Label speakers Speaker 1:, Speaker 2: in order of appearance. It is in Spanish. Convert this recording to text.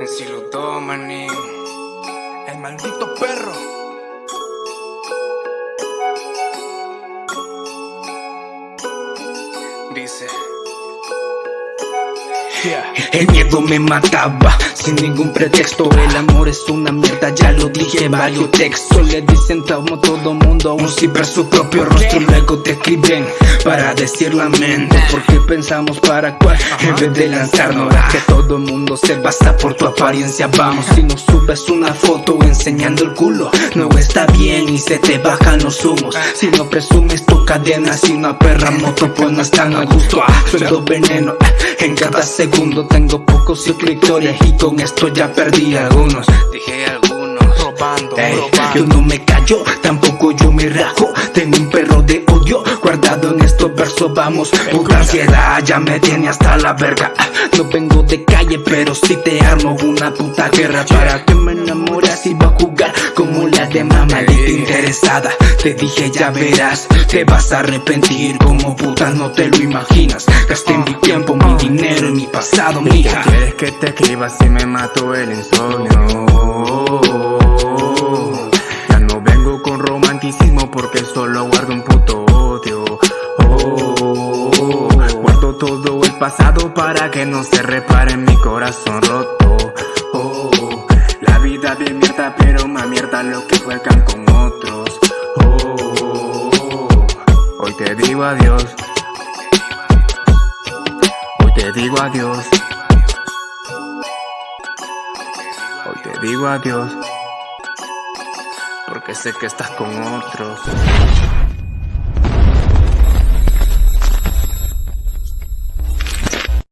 Speaker 1: Yo, manín. El maldito perro. Dice.
Speaker 2: El miedo me mataba sin ningún pretexto. El amor es una mierda, ya lo dije en varios textos Le dicen como todo mundo, un sí su propio rostro. Luego te escriben para decir la mente Porque pensamos para cuál en vez de lanzarnos Que todo el mundo se basa por tu apariencia. Vamos, si no subes una foto enseñando el culo No está bien y se te bajan los humos. Si no presumes tu cadena, si una perra moto pues no están a gusto. Sueldo veneno en cada segundo tengo pocos suscriptores y con esto ya perdí algunos.
Speaker 1: Dije algunos,
Speaker 2: Yo no me callo, tampoco yo me rajo. Tengo un perro de odio guardado en estos versos. Vamos, puta ansiedad, ya me tiene hasta la verga. No vengo de calle, pero si te armo una puta guerra para que me enamoras y va a jugar como la de mamá interesada. Te dije ya verás, te vas a arrepentir como puta no te lo imaginas. Gasté mi tiempo, mi dinero y mi pasado, mija.
Speaker 1: ¿Quieres que te escriba si me mato el insomnio? Porque solo guardo un puto odio. guardo todo el pasado para que no se repare mi corazón roto. la vida de mierda, pero más mierda lo que juegan con otros. hoy te digo adiós te digo adiós. Hoy te digo adiós. Porque sé que estás con otros.